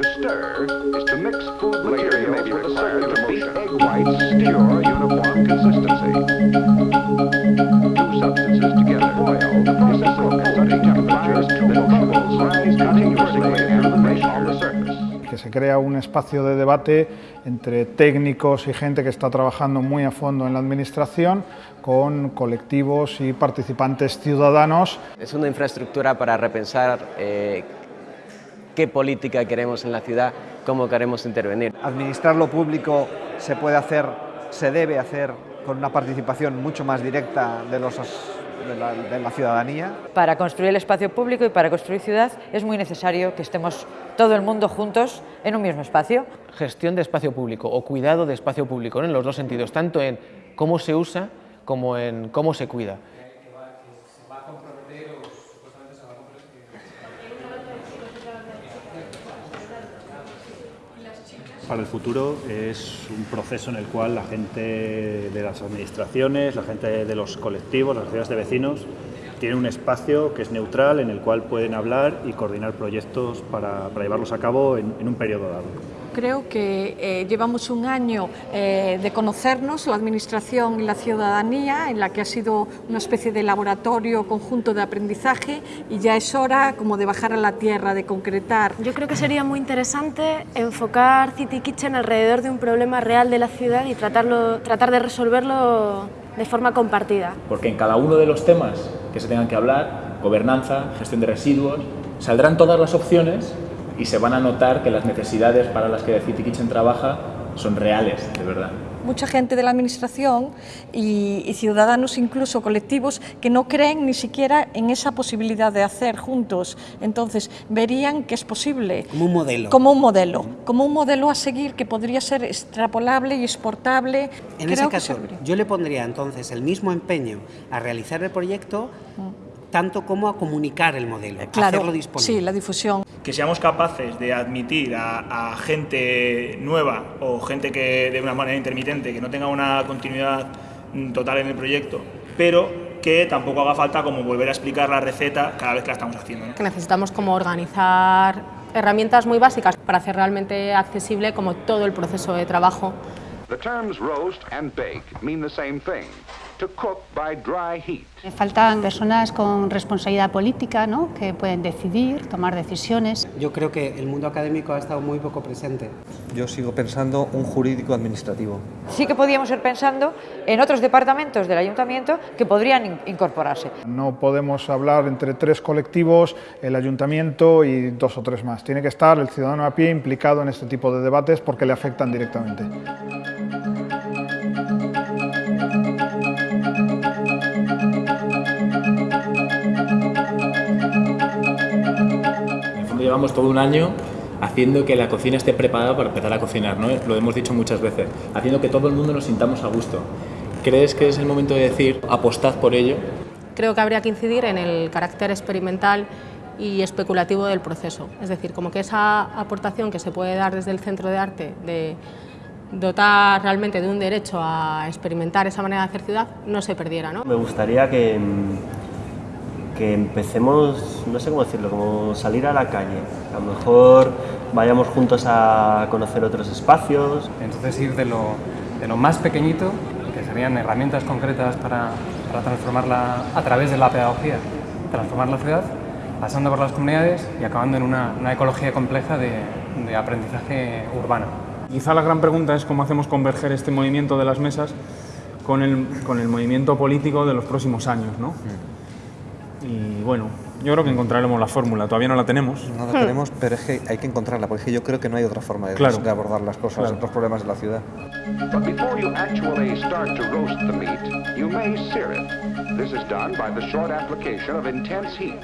To stir is to mix food materials with a certain beat egg whites uniform consistency. Two substances together boil temperatures bubbles rise continuously and on the surface. que se crea un espacio de debate entre técnicos y gente que está trabajando muy a fondo en la administración con colectivos y participantes ciudadanos. Es una infraestructura para repensar eh, qué política queremos en la ciudad, cómo queremos intervenir. Administrar lo público se puede hacer, se debe hacer con una participación mucho más directa de los de la, de la, ciudadanía. Para construir el espacio público y para construir ciudad es muy necesario que estemos todo el mundo juntos en un mismo espacio. Gestión de espacio público o cuidado de espacio público ¿no? en los dos sentidos, tanto en cómo se usa como en cómo se cuida. Para el futuro es un proceso en el cual la gente de las administraciones, la gente de los colectivos, las sociedades de vecinos, tienen un espacio que es neutral en el cual pueden hablar y coordinar proyectos para, llevarlos a cabo en un periodo dado. Creo que eh, llevamos un año eh, de conocernos, la Administración y la ciudadanía, en la que ha sido una especie de laboratorio conjunto de aprendizaje y ya es hora como de bajar a la tierra, de concretar. Yo creo que sería muy interesante enfocar City Kitchen alrededor de un problema real de la ciudad y tratarlo, tratar de resolverlo de forma compartida. Porque en cada uno de los temas que se tengan que hablar, gobernanza, gestión de residuos, saldrán todas las opciones y se van a notar que las necesidades para las que City Kitchen trabaja son reales, de verdad. Mucha gente de la Administración y, y, ciudadanos, incluso colectivos, que no creen ni siquiera en esa posibilidad de hacer juntos. Entonces, verían que es posible. Como un modelo. Como un modelo. Como un modelo a seguir que podría ser extrapolable y exportable. En Creo ese caso, yo le pondría entonces el mismo empeño a realizar el proyecto tanto como a comunicar el modelo, claro, hacerlo disponible. Sí, la difusión. Que seamos capaces de admitir a, a, gente nueva o gente que de una manera intermitente, que no tenga una continuidad total en el proyecto, pero que tampoco haga falta como volver a explicar la receta cada vez que la estamos haciendo. ¿no? Que necesitamos como organizar herramientas muy básicas para hacer realmente accesible como todo el proceso de trabajo. The terms roast and bake mean the same thing. To cook by dry heat. Faltan personas con responsabilidad política, ¿no? que pueden decidir, tomar decisiones. Yo creo que el mundo académico ha estado muy poco presente. Yo sigo pensando un jurídico administrativo. Sí que podíamos ir pensando en otros departamentos del ayuntamiento que podrían incorporarse. No podemos hablar entre tres colectivos, el ayuntamiento y dos o tres más. Tiene que estar el ciudadano a pie implicado en este tipo de debates porque le afectan directamente. Llevamos todo un año haciendo que la cocina esté preparada para empezar a cocinar, ¿no? Lo hemos dicho muchas veces, haciendo que todo el mundo nos sintamos a gusto. ¿Crees que es el momento de decir apostad por ello? Creo que habría que incidir en el carácter experimental y especulativo del proceso, es decir, como que esa aportación que se puede dar desde el centro de arte de dotar realmente de un derecho a experimentar esa manera de hacer ciudad no se perdiera. ¿no? Me gustaría que que empecemos, no sé cómo decirlo, como salir a la calle. A lo mejor vayamos juntos a conocer otros espacios. Entonces ir de lo, de lo más pequeñito, que serían herramientas concretas para, para transformarla a través de la pedagogía, transformar la ciudad, pasando por las comunidades y acabando en una, una ecología compleja de, de aprendizaje urbano. Quizá la gran pregunta es cómo hacemos converger este movimiento de las mesas con el, con el movimiento político de los próximos años. ¿no? Mm. Y bueno, yo creo que encontraremos la fórmula, todavía no la tenemos. No la tenemos, pero es que hay que encontrarla, porque yo creo que no hay otra forma de, claro. de abordar las cosas, claro. los problemas de la ciudad. But before you actually start to roast the meat, you may sear it. This is done by the short application of intense heat.